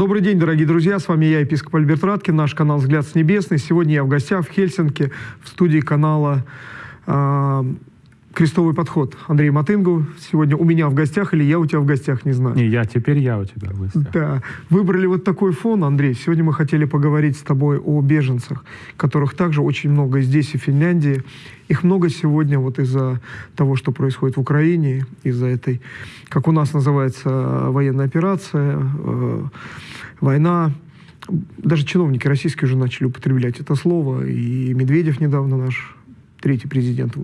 Добрый день, дорогие друзья. С вами я, епископ Альберт Раткин, наш канал «Взгляд с небесный». Сегодня я в гостях в Хельсинки, в студии канала э, «Крестовый подход». Андрей Матынгу сегодня у меня в гостях, или я у тебя в гостях, не знаю. Не, я, теперь я у тебя в гостях. Да. Выбрали вот такой фон, Андрей. Сегодня мы хотели поговорить с тобой о беженцах, которых также очень много здесь и в Финляндии. Их много сегодня вот из-за того, что происходит в Украине, из-за этой, как у нас называется, военная операция, э, война. Даже чиновники российские уже начали употреблять это слово. И Медведев недавно, наш третий президент,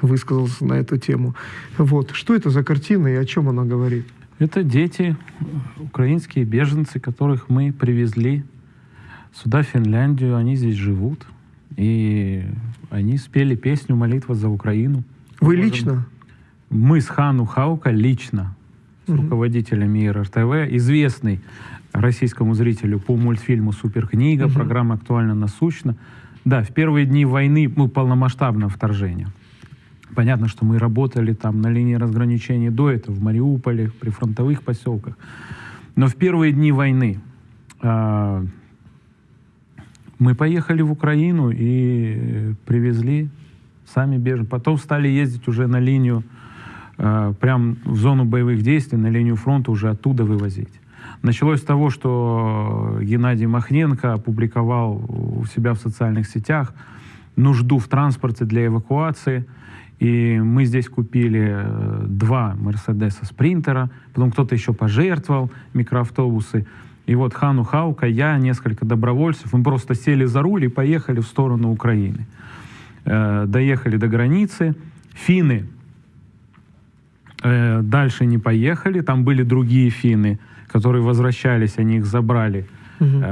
высказался на эту тему. Вот. Что это за картина и о чем она говорит? Это дети, украинские беженцы, которых мы привезли сюда, в Финляндию. Они здесь живут. И они спели песню «Молитва за Украину». Вы лично? Мы с Хану Хаука лично, с угу. руководителем ИРТВ, известный российскому зрителю по мультфильму «Суперкнига», угу. программа «Актуально насущно». Да, в первые дни войны, ну, полномасштабного вторжения. Понятно, что мы работали там на линии разграничения до этого, в Мариуполе, при фронтовых поселках. Но в первые дни войны э, мы поехали в Украину и привезли сами беженцев. Потом стали ездить уже на линию, э, прям в зону боевых действий, на линию фронта уже оттуда вывозить. Началось с того, что Геннадий Махненко опубликовал у себя в социальных сетях нужду в транспорте для эвакуации. И мы здесь купили э, два Мерседеса Спринтера, потом кто-то еще пожертвовал микроавтобусы. И вот Хану Хаука, я, несколько добровольцев, мы просто сели за руль и поехали в сторону Украины. Э, доехали до границы. Финны э, дальше не поехали, там были другие финны, которые возвращались, они их забрали, угу.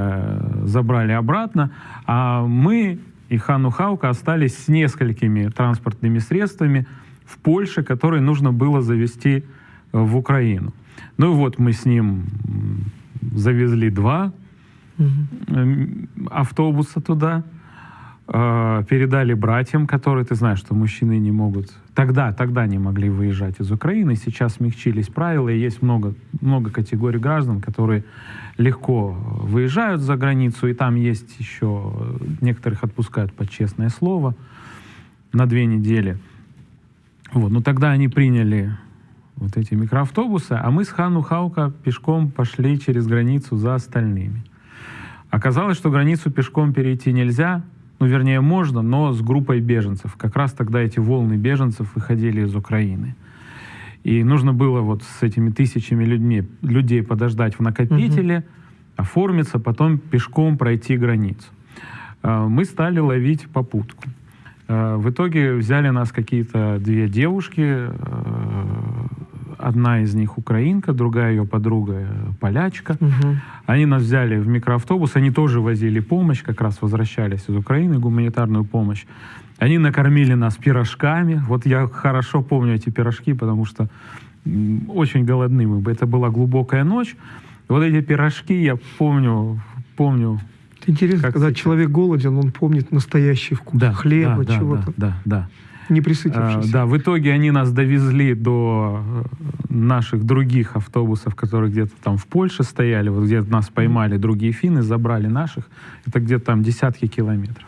забрали обратно. А мы и Хану Хаука остались с несколькими транспортными средствами в Польше, которые нужно было завести в Украину. Ну и вот мы с ним завезли два угу. автобуса туда, э, передали братьям, которые, ты знаешь, что мужчины не могут, тогда, тогда не могли выезжать из Украины, сейчас смягчились правила, и есть много, много категорий граждан, которые легко выезжают за границу, и там есть еще, некоторых отпускают под честное слово на две недели. Вот, но тогда они приняли вот эти микроавтобусы, а мы с Хану Хаука пешком пошли через границу за остальными. Оказалось, что границу пешком перейти нельзя, ну, вернее, можно, но с группой беженцев. Как раз тогда эти волны беженцев выходили из Украины. И нужно было вот с этими тысячами людьми, людей подождать в накопителе, угу. оформиться, потом пешком пройти границу. А, мы стали ловить попутку. А, в итоге взяли нас какие-то две девушки, а, одна из них украинка, другая ее подруга э, полячка. Угу. Они нас взяли в микроавтобус, они тоже возили помощь, как раз возвращались из Украины, гуманитарную помощь. Они накормили нас пирожками. Вот я хорошо помню эти пирожки, потому что очень голодны мы. Это была глубокая ночь. Вот эти пирожки я помню, помню. Интересно, как когда сейчас. человек голоден, он помнит настоящий вкус да, хлеба, да, чего-то. Да, да, да. Не присытившись. А, да, в итоге они нас довезли до э, наших других автобусов, которые где-то там в Польше стояли, вот где нас поймали другие финны, забрали наших. Это где-то там десятки километров.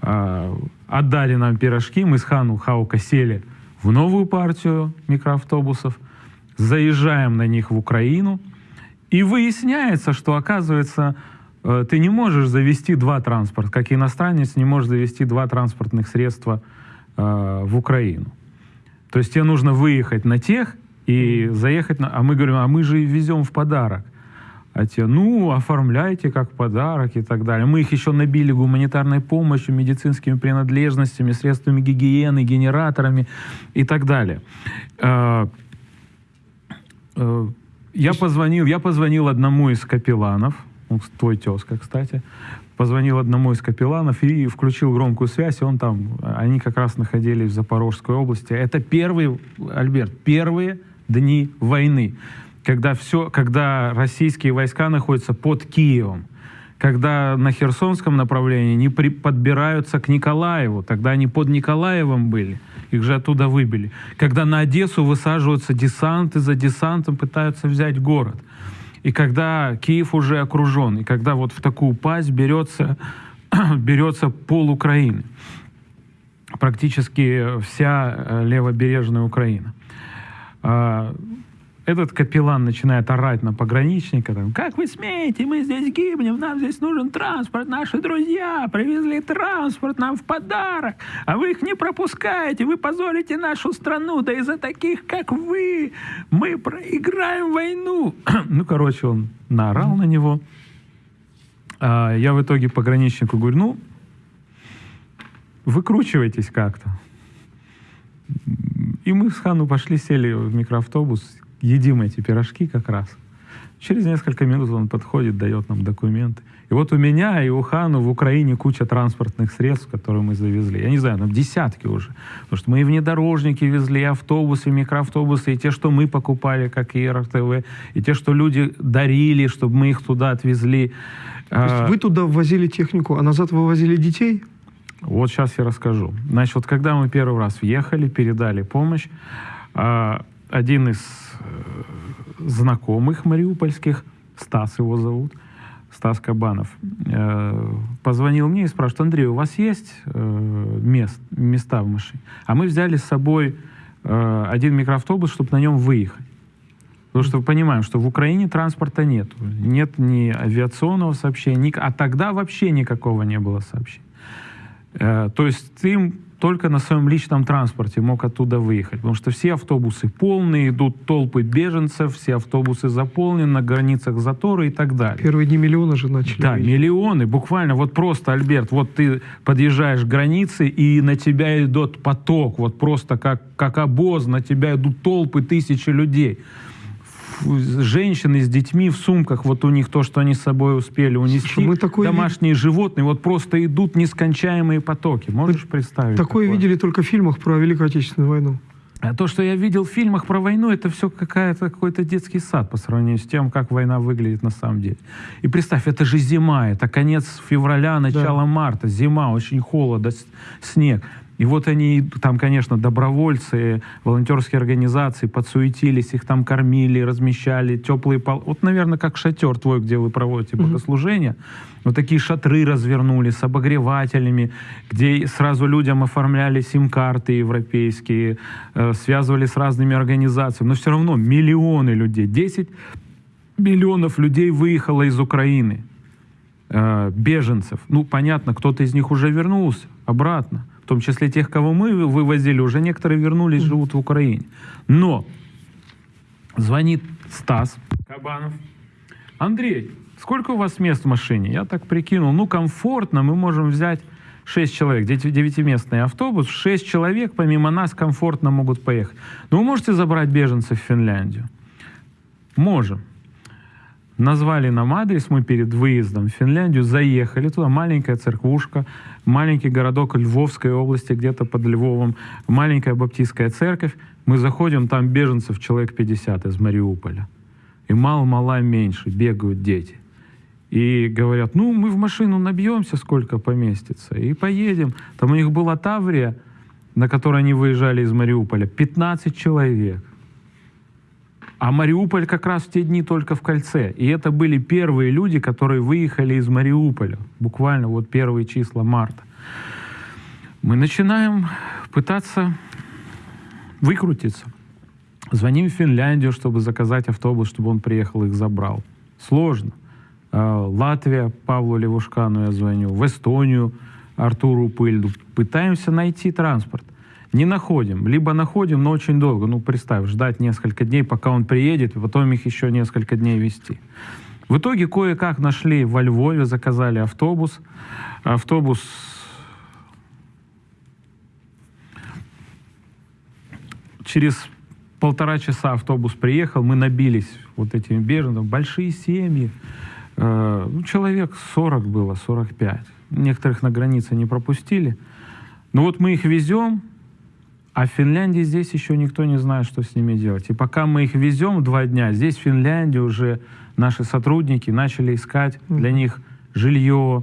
А, отдали нам пирожки, мы с Хану Хаука сели в новую партию микроавтобусов, заезжаем на них в Украину, и выясняется, что, оказывается, э, ты не можешь завести два транспорта, как иностранец не может завести два транспортных средства – э, в Украину. То есть тебе нужно выехать на тех и заехать на... А мы говорим, а мы же везем в подарок. А те, ну, оформляйте как подарок и так далее. Мы их еще набили гуманитарной помощью, медицинскими принадлежностями, средствами гигиены, генераторами и так далее. Э, э, я позвонил, я позвонил одному из капелланов, твой тезка, кстати, позвонил одному из капелланов и включил громкую связь, он там, они как раз находились в Запорожской области. Это первые, Альберт, первые дни войны, когда, все, когда российские войска находятся под Киевом, когда на Херсонском направлении не при, подбираются к Николаеву, тогда они под Николаевым были, их же оттуда выбили. Когда на Одессу высаживаются десанты, за десантом пытаются взять город – и когда Киев уже окружен, и когда вот в такую пасть берется, берется пол Украины, практически вся э, левобережная Украина. Этот капеллан начинает орать на пограничника, там, как вы смеете, мы здесь гибнем, нам здесь нужен транспорт, наши друзья привезли транспорт нам в подарок, а вы их не пропускаете, вы позорите нашу страну, да из-за таких, как вы, мы проиграем войну. ну, короче, он наорал на него. А я в итоге пограничнику говорю, ну, выкручивайтесь как-то. И мы с Хану пошли, сели в микроавтобус, едим эти пирожки как раз. Через несколько минут он подходит, дает нам документы. И вот у меня и у Хану в Украине куча транспортных средств, которые мы завезли. Я не знаю, там десятки уже. Потому что мы и внедорожники везли, и автобусы, и микроавтобусы, и те, что мы покупали, как и РТВ, и те, что люди дарили, чтобы мы их туда отвезли. То есть а, вы туда ввозили технику, а назад вывозили детей? Вот сейчас я расскажу. Значит, вот когда мы первый раз въехали, передали помощь, а, один из э, знакомых мариупольских, Стас его зовут, Стас Кабанов, э, позвонил мне и спрашивает, Андрей, у вас есть э, мест, места в машине? А мы взяли с собой один микроавтобус, чтобы на нем выехать. Потому что понимаем, что в Украине транспорта нет. Нет ни авиационного сообщения, ни, а тогда вообще никакого не было сообщения. То есть ты только на своем личном транспорте мог оттуда выехать, потому что все автобусы полные, идут толпы беженцев, все автобусы заполнены, на границах заторы и так далее. Первые дни миллионы же начали. Да, выехать. миллионы, буквально, вот просто, Альберт, вот ты подъезжаешь к границе, и на тебя идет поток, вот просто как, как обоз, на тебя идут толпы, тысячи людей женщины с детьми в сумках, вот у них то, что они с собой успели унести, Слушай, мы такое домашние ви... животные, вот просто идут нескончаемые потоки. Можешь мы представить? Такое, такое видели только в фильмах про Великую Отечественную войну. А то, что я видел в фильмах про войну, это все какая-то, какой-то детский сад по сравнению с тем, как война выглядит на самом деле. И представь, это же зима, это конец февраля, начало да. марта, зима, очень холодно, снег. И вот они, там, конечно, добровольцы, волонтерские организации подсуетились, их там кормили, размещали, теплые пол... Вот, наверное, как шатер твой, где вы проводите богослужение. Mm-hmm. Вот такие шатры развернули с обогревателями, где сразу людям оформляли сим-карты европейские, э, связывали с разными организациями. Но все равно миллионы людей, 10 миллионов людей выехало из Украины, э, беженцев. Ну, понятно, кто-то из них уже вернулся обратно в том числе тех, кого мы вывозили, уже некоторые вернулись, живут в Украине. Но звонит Стас Кабанов. Андрей, сколько у вас мест в машине? Я так прикинул, ну комфортно, мы можем взять 6 человек, девятиместный автобус, 6 человек помимо нас комфортно могут поехать. Но вы можете забрать беженцев в Финляндию? Можем. Назвали нам адрес, мы перед выездом в Финляндию заехали туда, маленькая церквушка, маленький городок Львовской области, где-то под Львовом, маленькая баптистская церковь. Мы заходим, там беженцев человек 50 из Мариуполя. И мало-мало меньше, бегают дети. И говорят, ну, мы в машину набьемся, сколько поместится, и поедем. Там у них была Таврия, на которой они выезжали из Мариуполя, 15 человек. А Мариуполь как раз в те дни только в кольце. И это были первые люди, которые выехали из Мариуполя. Буквально вот первые числа марта. Мы начинаем пытаться выкрутиться. Звоним в Финляндию, чтобы заказать автобус, чтобы он приехал их забрал. Сложно. А, Латвия, Павлу Левушкану я звоню. В Эстонию, Артуру Пыльду. Пытаемся найти транспорт не находим. Либо находим, но очень долго. Ну, представь, ждать несколько дней, пока он приедет, потом их еще несколько дней вести. В итоге кое-как нашли во Львове, заказали автобус. Автобус через полтора часа автобус приехал, мы набились вот этими беженцами, большие семьи, э, ну, человек 40 было, 45. Некоторых на границе не пропустили. Но вот мы их везем, а в Финляндии здесь еще никто не знает, что с ними делать. И пока мы их везем два дня, здесь в Финляндии уже наши сотрудники начали искать для них жилье,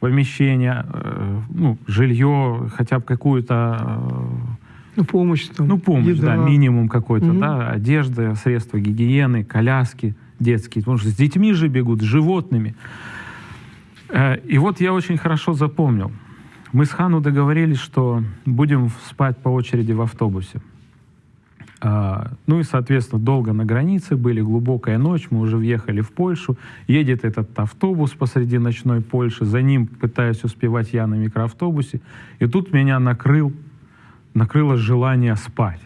помещение, э, ну, жилье, хотя бы какую-то... Э, ну, помощь. Там, ну, помощь, еда. да, минимум какой-то, угу. да, одежда, средства гигиены, коляски, детские, потому что с детьми же бегут, с животными. Э, и вот я очень хорошо запомнил. Мы с Хану договорились, что будем спать по очереди в автобусе. А, ну и, соответственно, долго на границе были, глубокая ночь, мы уже въехали в Польшу. Едет этот автобус посреди ночной Польши, за ним пытаюсь успевать я на микроавтобусе. И тут меня накрыл, накрыло желание спать.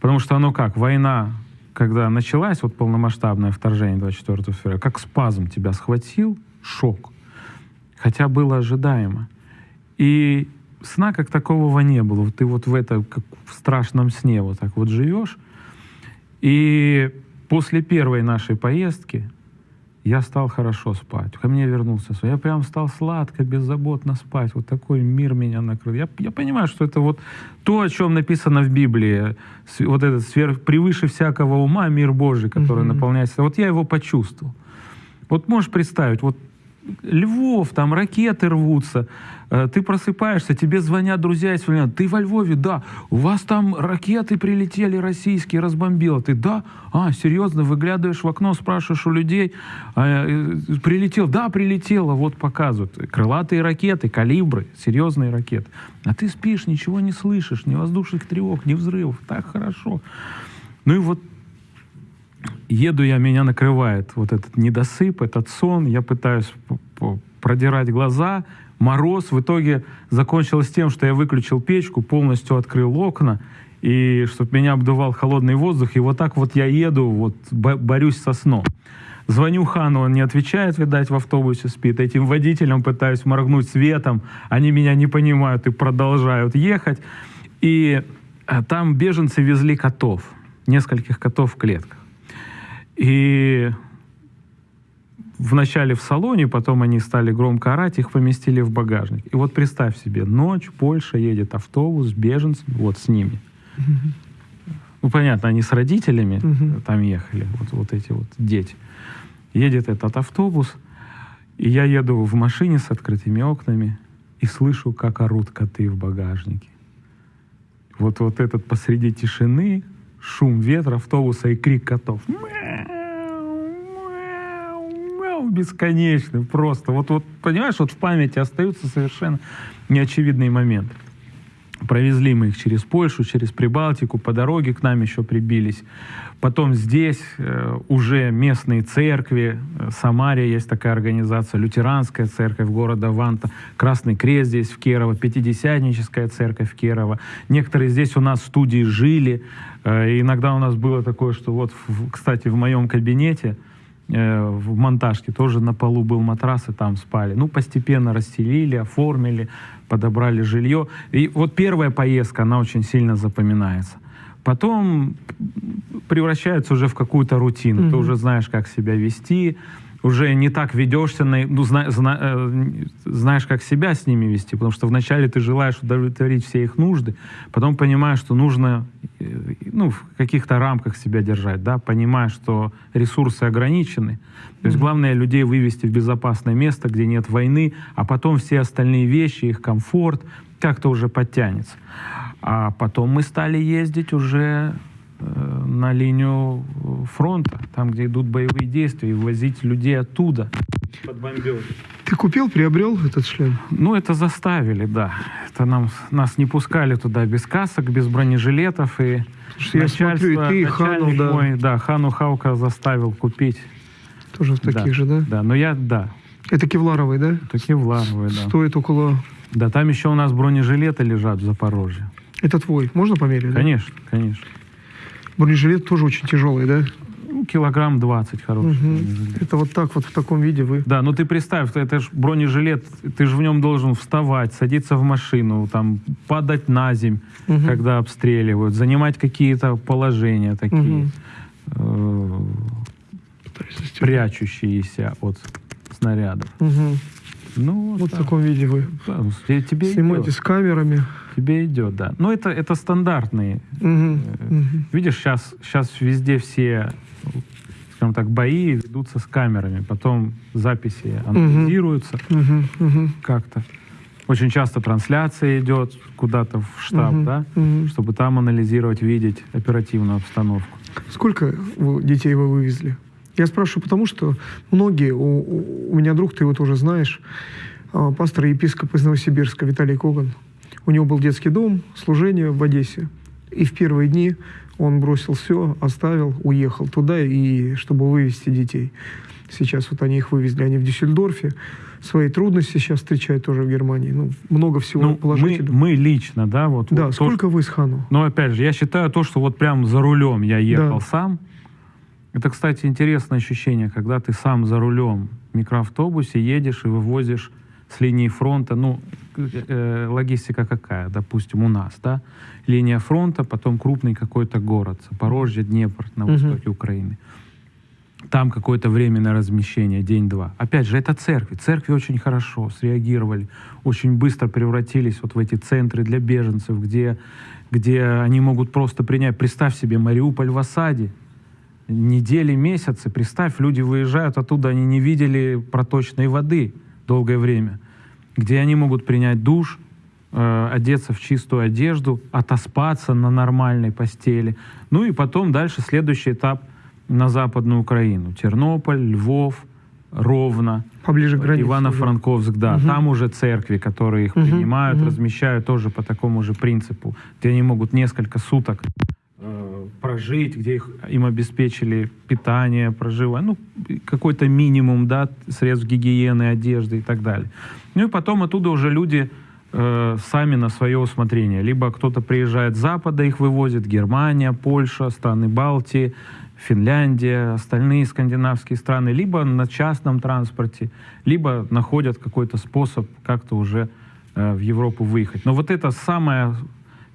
Потому что оно как, война, когда началась, вот полномасштабное вторжение 24 февраля, как спазм тебя схватил, шок. Хотя было ожидаемо. И сна как такового не было. Ты вот в это, как в страшном сне вот так вот живешь. И после первой нашей поездки я стал хорошо спать. Ко мне вернулся сон. Я прям стал сладко, беззаботно спать. Вот такой мир меня накрыл. Я, я понимаю, что это вот то, о чем написано в Библии. Вот этот сверх, превыше всякого ума мир Божий, который mm-hmm. наполняется. Вот я его почувствовал. Вот можешь представить, вот Львов, там ракеты рвутся, ты просыпаешься, тебе звонят друзья из Финляндии, ты во Львове, да, у вас там ракеты прилетели российские, разбомбило, ты, да, а, серьезно, выглядываешь в окно, спрашиваешь у людей, а, э, прилетел, да, прилетело, вот показывают, крылатые ракеты, калибры, серьезные ракеты, а ты спишь, ничего не слышишь, ни воздушных тревог, ни взрывов, так хорошо. Ну и вот еду я, меня накрывает вот этот недосып, этот сон, я пытаюсь продирать глаза, мороз. В итоге закончилось тем, что я выключил печку, полностью открыл окна, и чтобы меня обдувал холодный воздух, и вот так вот я еду, вот борюсь со сном. Звоню Хану, он не отвечает, видать, в автобусе спит. Этим водителям пытаюсь моргнуть светом, они меня не понимают и продолжают ехать. И э, там беженцы везли котов, нескольких котов в клетках. И вначале в салоне, потом они стали громко орать, их поместили в багажник. И вот представь себе, ночь, Польша, едет автобус с беженцами, вот с ними. Ну, понятно, они с родителями там ехали, вот, вот эти вот дети. Едет этот автобус, и я еду в машине с открытыми окнами и слышу, как орут коты в багажнике. Вот, вот этот посреди тишины шум ветра автобуса и крик котов. Бесконечный просто. Вот, вот, понимаешь, вот в памяти остаются совершенно неочевидные моменты. Провезли мы их через Польшу, через Прибалтику, по дороге к нам еще прибились. Потом здесь э, уже местные церкви, э, Самария есть такая организация, лютеранская церковь города Ванта, Красный Крест здесь в Кирово, Пятидесятническая церковь в. Некоторые здесь у нас в студии жили. Э, иногда у нас было такое, что вот, в, кстати, в моем кабинете, э, в монтажке тоже на полу был матрас, и там спали. Ну, постепенно расстелили, оформили, подобрали жилье. И вот первая поездка, она очень сильно запоминается. Потом превращается уже в какую-то рутину. Mm-hmm. Ты уже знаешь, как себя вести, уже не так ведешься, на, ну, зна, зна, э, знаешь, как себя с ними вести, потому что вначале ты желаешь удовлетворить все их нужды, потом понимаешь, что нужно э, ну, в каких-то рамках себя держать, да, понимаешь, что ресурсы ограничены. То есть главное людей вывести в безопасное место, где нет войны, а потом все остальные вещи, их комфорт как-то уже подтянется. А потом мы стали ездить уже на линию фронта, там, где идут боевые действия, и возить людей оттуда под бомбеж. Ты купил, приобрел этот шлем? Ну, это заставили, да. Это нам, нас не пускали туда без касок, без бронежилетов. И я смотрю, и ты, и Хану, да. Мой, да, Хану Хаука заставил купить. Тоже в таких да, же, да? Да, но я, да. Это кевларовый, да? Это кевларовый, да. Стоит около... Да, там еще у нас бронежилеты лежат в Запорожье. Это твой, можно померить? Конечно, да? конечно. Бронежилет тоже очень тяжелый, да? Килограмм 20 хороший. Угу. Это вот так вот в таком виде вы. Да, ну ты представь, это же бронежилет, ты же в нем должен вставать, садиться в машину, там падать на земь, угу. когда обстреливают, занимать какие-то положения такие, угу. э, прячущиеся от снарядов. Угу. Ну, вот да. в таком виде вы. Да, ну, тебе Снимаете идет. с камерами. Тебе идет, да. Но это, это стандартные. Угу, угу. Видишь, сейчас, сейчас везде все, скажем так, бои ведутся с камерами. Потом записи анализируются угу, как-то. Очень часто трансляция идет куда-то в штаб, угу, да, угу. чтобы там анализировать, видеть оперативную обстановку. Сколько детей вы вывезли? Я спрашиваю, потому что многие, у, у меня друг, ты его тоже знаешь, а, пастор и епископ из Новосибирска Виталий Коган. У него был детский дом, служение в Одессе. И в первые дни он бросил все, оставил, уехал туда, и чтобы вывести детей. Сейчас вот они их вывезли, они в Дюссельдорфе. Свои трудности сейчас встречают тоже в Германии. Ну, много всего ну, положительного. Мы, мы лично, да, вот. Да, вот сколько то, вы с Хану? Ну, опять же, я считаю то, что вот прям за рулем я ехал да. сам. Это, кстати, интересное ощущение, когда ты сам за рулем в микроавтобусе едешь и вывозишь с линии фронта, ну, э, логистика какая, допустим, у нас, да, линия фронта, потом крупный какой-то город, Запорожье, Днепр на востоке угу. Украины. Там какое-то временное размещение, день-два. Опять же, это церкви. Церкви очень хорошо среагировали, очень быстро превратились вот в эти центры для беженцев, где, где они могут просто принять. Представь себе, Мариуполь в осаде, недели, месяцы. Представь, люди выезжают оттуда, они не видели проточной воды долгое время где они могут принять душ, э, одеться в чистую одежду, отоспаться на нормальной постели. Ну и потом дальше следующий этап на Западную Украину. Тернополь, Львов, Ровно, Поближе к границе, Ивано-Франковск, да. Угу. Там уже церкви, которые их угу. принимают, угу. размещают тоже по такому же принципу, где они могут несколько суток э, прожить, где их, им обеспечили питание, проживание, ну, какой-то минимум, да, средств гигиены, одежды и так далее. Ну и потом оттуда уже люди э, сами на свое усмотрение. Либо кто-то приезжает с Запада, их вывозит, Германия, Польша, страны Балтии, Финляндия, остальные скандинавские страны, либо на частном транспорте, либо находят какой-то способ как-то уже э, в Европу выехать. Но вот эта самая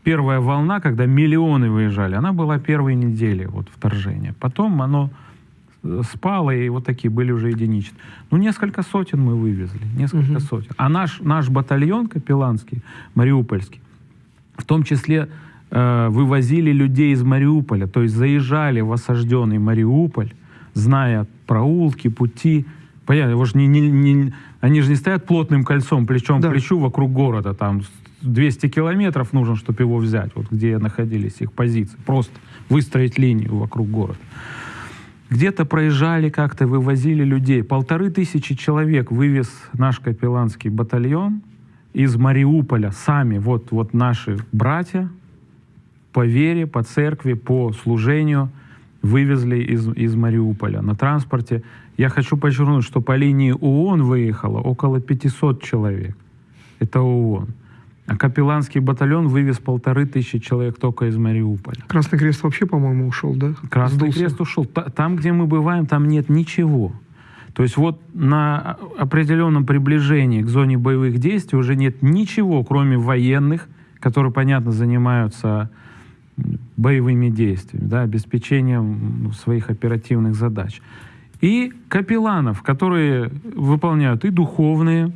первая волна, когда миллионы выезжали, она была первой недели вот, вторжения. Потом оно спало, и вот такие были уже единичные. Ну, несколько сотен мы вывезли, несколько угу. сотен. А наш, наш батальон капелланский, мариупольский, в том числе э, вывозили людей из Мариуполя, то есть заезжали в осажденный Мариуполь, зная проулки, пути. Понятно, его же не, не, не, они же не стоят плотным кольцом, плечом да. к плечу вокруг города, там 200 километров нужно, чтобы его взять, вот где находились их позиции. Просто выстроить линию вокруг города. Где-то проезжали как-то, вывозили людей. Полторы тысячи человек вывез наш капелланский батальон из Мариуполя. Сами, вот, вот наши братья по вере, по церкви, по служению вывезли из, из Мариуполя на транспорте. Я хочу подчеркнуть, что по линии ООН выехало около 500 человек. Это ООН. А капелланский батальон вывез полторы тысячи человек только из Мариуполя. Красный Крест вообще, по-моему, ушел, да? Красный Сдулся. Крест ушел. Там, где мы бываем, там нет ничего. То есть вот на определенном приближении к зоне боевых действий уже нет ничего, кроме военных, которые, понятно, занимаются боевыми действиями, да, обеспечением ну, своих оперативных задач. И капелланов, которые выполняют и духовные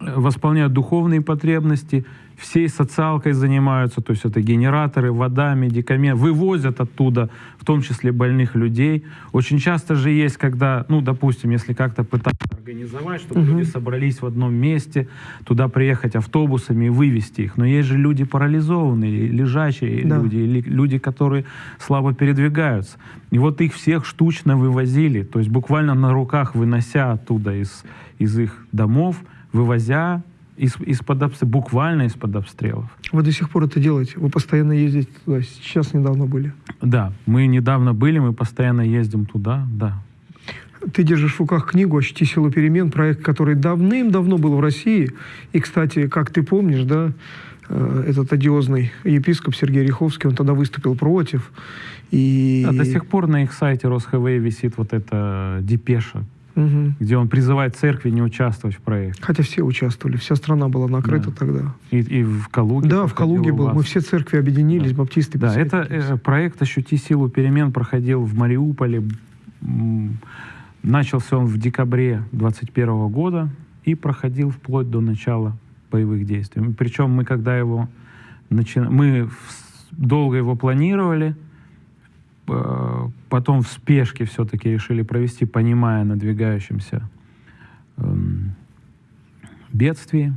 восполняют духовные потребности, всей социалкой занимаются, то есть это генераторы, вода, медикаменты, вывозят оттуда, в том числе больных людей. Очень часто же есть, когда, ну, допустим, если как-то пытаться организовать, чтобы угу. люди собрались в одном месте, туда приехать автобусами и вывести их. Но есть же люди парализованные, лежачие да. люди, или люди, которые слабо передвигаются. И вот их всех штучно вывозили, то есть буквально на руках вынося оттуда из, из их домов, вывозя из, из-под обстрелов, буквально из-под обстрелов. Вы до сих пор это делаете? Вы постоянно ездите туда? Сейчас недавно были? Да, мы недавно были, мы постоянно ездим туда, да. Ты держишь в руках книгу «Ощути силу перемен», проект, который давным-давно был в России. И, кстати, как ты помнишь, да, э, этот одиозный епископ Сергей Риховский, он тогда выступил против. И... А до сих пор на их сайте РосХВ висит вот эта депеша, угу. где он призывает церкви не участвовать в проекте. Хотя все участвовали, вся страна была накрыта да. тогда. И, и в Калуге. Да, в Калуге был. Мы все церкви объединились, да. баптисты. Да, это э, проект «Ощути силу перемен» проходил в Мариуполе. Начался он в декабре 2021 года и проходил вплоть до начала боевых действий. Причем мы, когда его начинали, мы долго его планировали, потом в спешке все-таки решили провести, понимая надвигающемся эм, бедствии,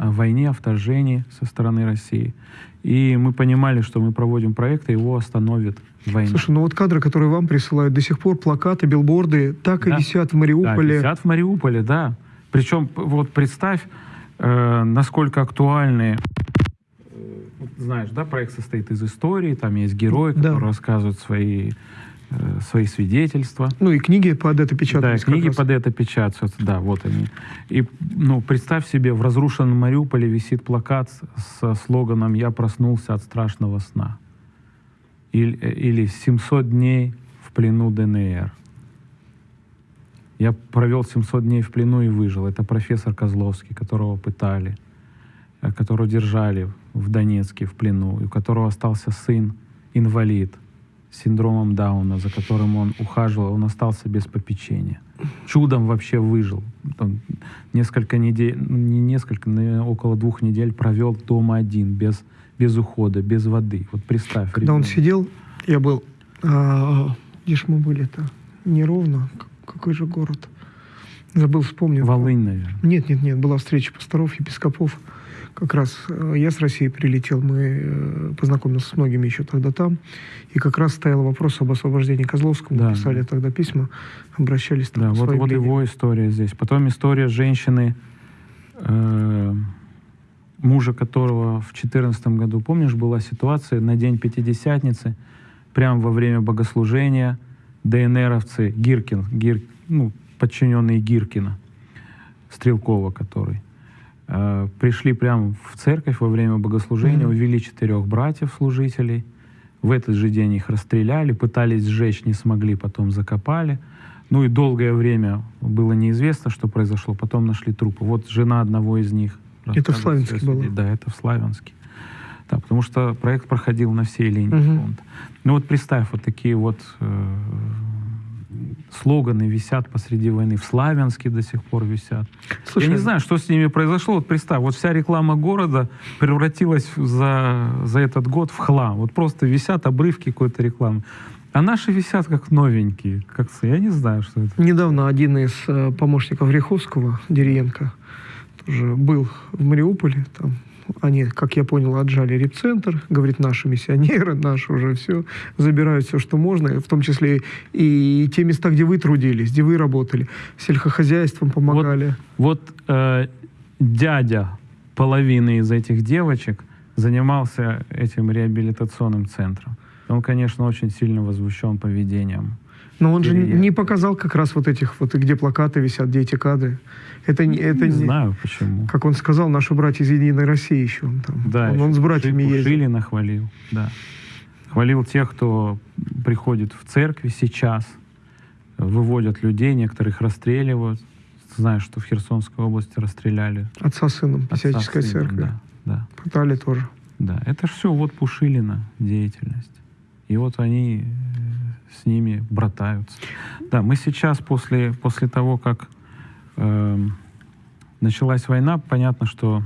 о войне, о вторжении со стороны России. И мы понимали, что мы проводим проект, и его остановит война. Слушай, ну вот кадры, которые вам присылают, до сих пор плакаты, билборды так Да. и висят в Да, Мариуполе. висят в Мариуполе, да. Причем, вот представь, э, насколько актуальны э, вот знаешь, да, проект состоит из истории, там есть герои, Да. которые рассказывают свои, э, свои свидетельства. Ну и книги под это Да, печатаются. как книги раз. под это печатаются, да, вот они. И, ну, представь себе, в разрушенном Мариуполе висит плакат со слоганом «Я проснулся от страшного сна». Или, или «700 дней в плену ДНР». Я провел 700 дней в плену и выжил. Это профессор Козловский, которого пытали, которого держали в Донецке в плену, и у которого остался сын, инвалид, с синдромом Дауна, за которым он ухаживал, он остался без попечения. Чудом вообще выжил. Там несколько недель, не несколько, наверное, около двух недель провел дома один, без, без ухода, без воды. Вот представь. Когда он ребенка. сидел, я был... а, где ж мы были-то? Неровно. Какой же город? Забыл, вспомнил. Волынь, наверное. Нет, нет, нет, была встреча пасторов, епископов. Как раз э, я с России прилетел, мы э, познакомился с многими еще тогда там. И как раз стоял вопрос об освобождении Козловского. Да, Мы писали да. тогда письма, обращались там Да, вот, вот его история здесь. Потом история женщины, э, мужа которого в 2014 году, помнишь, была ситуация на День Пятидесятницы, прямо во время богослужения ДНРовцы, Гиркин, Гир, ну, подчиненные Гиркина, Стрелкова который, э, пришли прямо в церковь во время богослужения, Мгм. увели четырех братьев-служителей, в этот же день их расстреляли, пытались сжечь, не смогли, потом закопали. Ну и долгое время было неизвестно, что произошло. Потом нашли трупы. Вот жена одного из них. Это в Славянске было? Да, это в Славянске. Да, потому что проект проходил на всей линии Мгм. фронта. Ну вот представь, вот такие вот э, слоганы висят посреди войны. В Славянске до сих пор висят. Слушай, Я не знаю, что с ними произошло. Вот представь, вот вся реклама города превратилась за, за этот год в хлам. Вот просто висят обрывки какой-то рекламы. А наши висят как новенькие. Как, я не знаю, что это. Недавно один из э, помощников Риховского, Деревенко, тоже был в Мариуполе. Там они, как я понял, отжали репцентр. Говорит, наши миссионеры, наши уже все, забирают все, что можно, в том числе и те места, где вы трудились, где вы работали, сельскохозяйством помогали. Вот э, дядя половины из этих девочек занимался этим реабилитационным центром. Он, конечно, очень сильно возмущен поведением. Но он же не показал как раз вот этих вот, где плакаты висят, где эти кадры. Это, не- это не не, знаю почему. как он сказал, наши братья из Единой России еще. Он, там, Да, он, еще он с братьями Ши- ездил. Шилина хвалил, да. Хвалил тех, кто приходит в церкви сейчас, выводят людей, некоторых расстреливают. Знаешь, что в Херсонской области расстреляли Отца сыном, Писяческая церковь. Да, да, Пытали тоже. да. Это все вот Пушилина деятельность. И вот они с ними братаются. Да, мы сейчас после, после того, как эм, началась война, понятно, что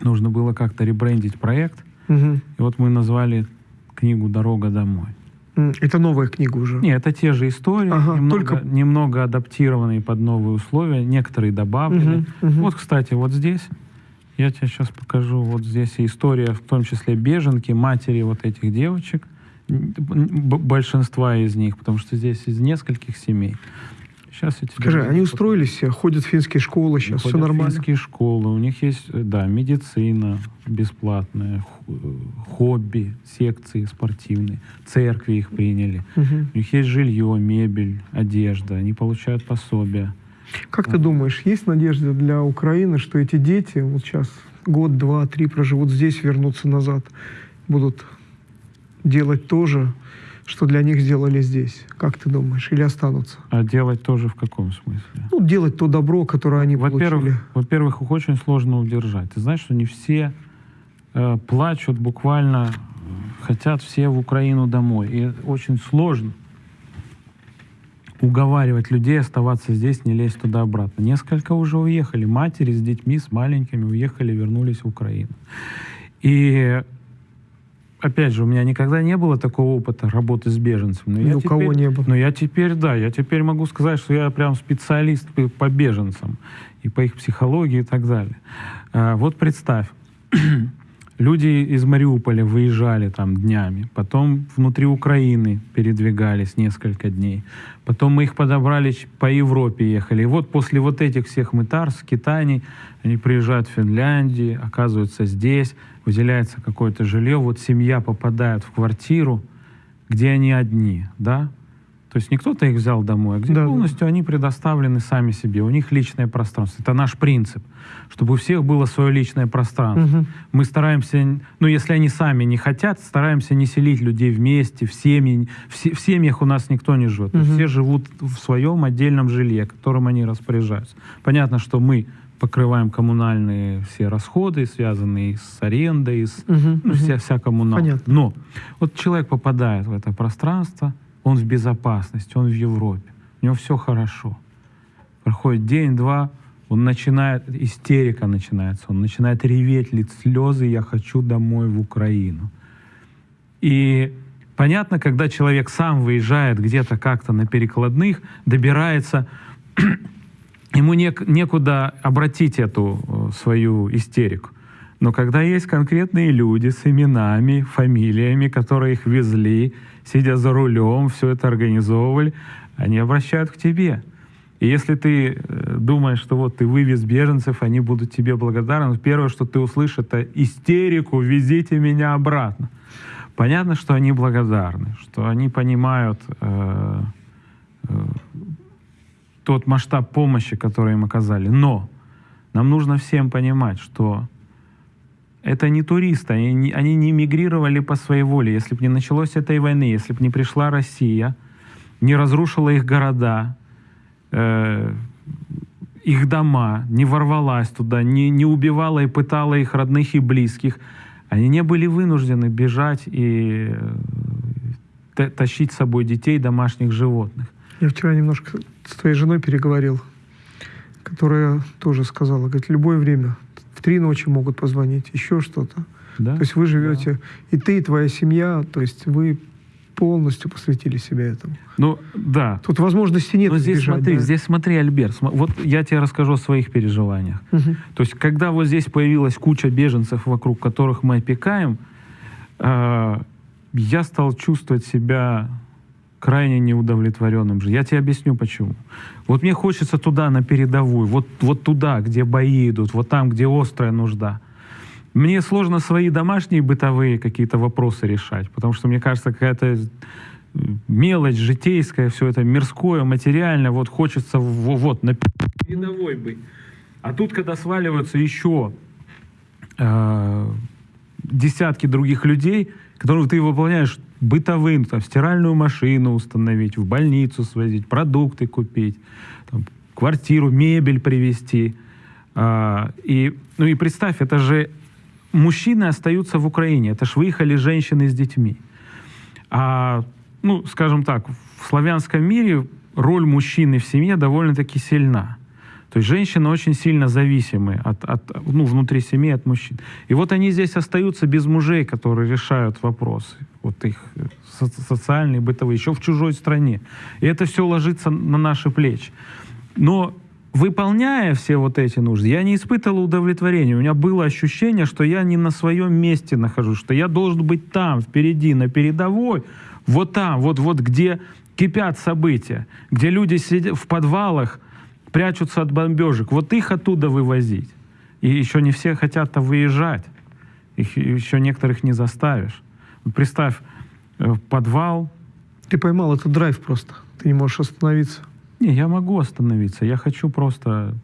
нужно было как-то ребрендить проект. Мгм. И вот мы назвали книгу «Дорога домой». Это новая книга уже. Не, это те же истории, Ага, немного, только- немного адаптированные под новые условия, некоторые добавлены. Мгм, мгм. Вот, кстати, вот здесь, я тебе сейчас покажу, вот здесь история, в том числе беженки, матери вот этих девочек, большинства из них, потому что здесь из нескольких семей. Сейчас я тебе Скажи, они устроились все, ходят в финские школы сейчас, все Ходят в нормально. финские школы, у них есть, э, да, медицина бесплатная, э, хобби, секции спортивные, церкви их приняли. Мгм. У них есть жилье, мебель, одежда, они получают пособия. Как ты думаешь, есть надежда для Украины, что эти дети вот сейчас год, два, три проживут здесь, вернутся назад, будут делать то же, что для них сделали здесь? Как ты думаешь? Или останутся? А делать тоже в каком смысле? Ну, делать то добро, которое они получили. Во-первых, их очень сложно удержать. Ты знаешь, что не все э, плачут, буквально хотят все в Украину домой. И очень сложно уговаривать людей оставаться здесь, не лезть туда-обратно. Несколько уже уехали. Матери с детьми, с маленькими уехали, вернулись в Украину. И опять же, у меня никогда не было такого опыта работы с беженцами. Но Ни у кого теперь- не было. но я теперь, да, я теперь могу сказать, что я прям специалист по- по беженцам и по их психологии и так далее. Э, вот представь, люди из Мариуполя выезжали там днями, потом внутри Украины передвигались несколько дней, потом мы их подобрали по Европе ехали. И вот после вот этих всех мытар, скитаний, они приезжают в Финляндию, оказываются здесь, выделяется какое-то жилье, вот семья попадает в квартиру, где они одни, да, то есть не кто-то их взял домой, а где Да, да. полностью они предоставлены сами себе. У них личное пространство. Это наш принцип, чтобы у всех было свое личное пространство. Мгм. Мы стараемся, ну если они сами не хотят, стараемся не селить людей вместе, в, семьи, в, се- в семьях у нас никто не живет. Мгм. Все живут в своем отдельном жилье, которым они распоряжаются. Понятно, что мы покрываем коммунальные все расходы, связанные с арендой, с Мгм, ну, мгм. вся, вся коммуналка. Понятно. Но вот человек попадает в это пространство, он в безопасности, он в Европе, у него все хорошо. Проходит день-два, он начинает, истерика начинается, он начинает реветь, лить слезы, я хочу домой в Украину. И понятно, когда человек сам выезжает где-то как-то на перекладных, добирается, ему нек- некуда обратить эту э, свою истерику. Но когда есть конкретные люди с именами, фамилиями, которые их везли, сидя за рулем, все это организовывали, они обращают к тебе. И если ты э, думаешь, что вот ты вывез беженцев, они будут тебе благодарны, первое, что ты услышишь, это истерику, везите меня обратно. Понятно, что они благодарны, что они понимают э, э, тот масштаб помощи, который им оказали. Но нам нужно всем понимать, что это не туристы, они не, они не мигрировали по своей воле. Если бы не началось этой войны, если бы не пришла Россия, не разрушила их города, э, их дома, не ворвалась туда, не, не убивала и пытала их родных и близких, они не были вынуждены бежать и э, та- тащить с собой детей, домашних животных. Я вчера немножко с твоей женой переговорил, которая тоже сказала, говорит, любое время, в три ночи могут позвонить, еще что-то. Да? То есть вы живете, и ты, и твоя семья, то есть вы полностью посвятили себя этому. Ну, да. Тут возможности нет Но здесь избежать, смотри, да. здесь смотри, Альберт, см- вот я тебе расскажу о своих переживаниях. Мгм. То есть, когда вот здесь появилась куча беженцев, вокруг которых мы опекаем, э, я стал чувствовать себя крайне неудовлетворенным же. Я тебе объясню почему. Вот мне хочется туда, на передовую, вот, вот туда, где бои идут, вот там, где острая нужда. Мне сложно свои домашние бытовые какие-то вопросы решать, потому что, мне кажется, какая-то э, мелочь житейская, все это мирское, материальное, вот хочется вот на передовой быть. А тут, когда сваливаются еще э, десятки других людей, которых ты выполняешь бытовым, там, стиральную машину установить, в больницу свозить, продукты купить, там, квартиру, мебель привезти. А, и, ну и представь, это же мужчины остаются в Украине, это ж выехали женщины с детьми. А, ну, скажем так, в славянском мире роль мужчины в семье довольно-таки сильна. То есть женщины очень сильно зависимы от, от, ну, внутри семьи от мужчин. И вот они здесь остаются без мужей, которые решают вопросы. Вот их э, со- социальные, бытовые, еще в чужой стране. И это все ложится на наши плечи. Но выполняя все вот эти нужды, я не испытывал удовлетворения. У меня было ощущение, что я не на своем месте нахожусь, что я должен быть там, впереди, на передовой, вот там, вот, вот где кипят события, где люди сидят в подвалах, прячутся от бомбежек. Вот их оттуда вывозить. И еще не все хотят-то выезжать. Их еще некоторых не заставишь. Представь, э, подвал. Ты поймал этот драйв просто. Ты не можешь остановиться. Не, я могу остановиться. Я хочу просто...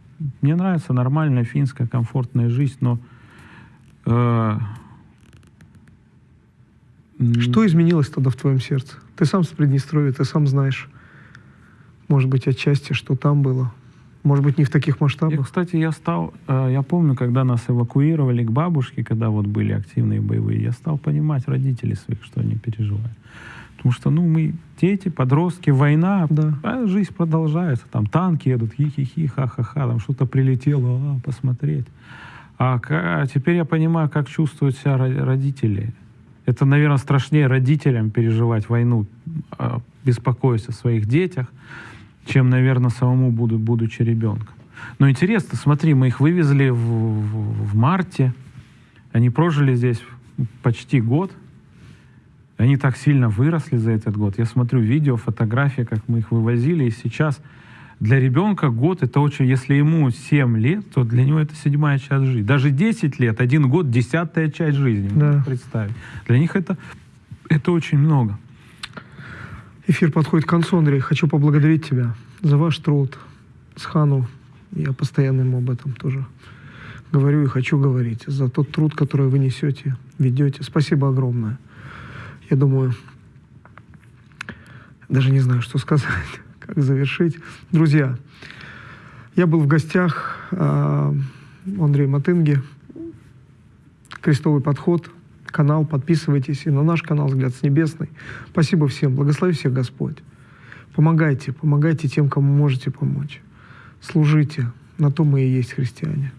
Мне нравится нормальная финская комфортная жизнь, но... э, Что изменилось тогда в твоем сердце? Ты сам с Приднестровья, ты сам знаешь. Может быть, отчасти, что там было. Может быть, не в таких масштабах. кстати, я стал, э, я помню, когда нас эвакуировали к бабушке, когда вот были активные боевые, я стал понимать родителей своих, что они переживают. Потому что, ну, мы дети, подростки, война, Да. а жизнь продолжается. Там танки едут, хи-хи-хи, ха-ха-ха, там что-то прилетело, а, посмотреть. А, а теперь я понимаю, как чувствуют себя ро- родители. Это, наверное, страшнее родителям переживать войну, а, беспокоясь о своих детях, чем, наверное, самому буду, будучи ребенком. Но интересно, смотри, мы их вывезли в, в, в марте, они прожили здесь почти год, они так сильно выросли за этот год. Я смотрю видео, фотографии, как мы их вывозили, и сейчас для ребенка год это очень, если ему 7 лет, то для него это седьмая часть жизни. Даже 10 лет, один год, десятая часть жизни. Да. Представить. Для них это, это очень много. Эфир подходит к концу, Андрей. Хочу поблагодарить тебя за ваш труд с Хану. Я постоянно ему об этом тоже говорю и хочу говорить. За тот труд, который вы несете, ведете. Спасибо огромное. Я думаю, даже не знаю, что сказать как завершить. Друзья, я был в гостях э, у Андрея Матынги. Крестовый подход, канал, подписывайтесь и на наш канал «Взгляд с небесный». Спасибо всем, благослови всех Господь. Помогайте, помогайте тем, кому можете помочь. Служите, на то мы и есть христиане.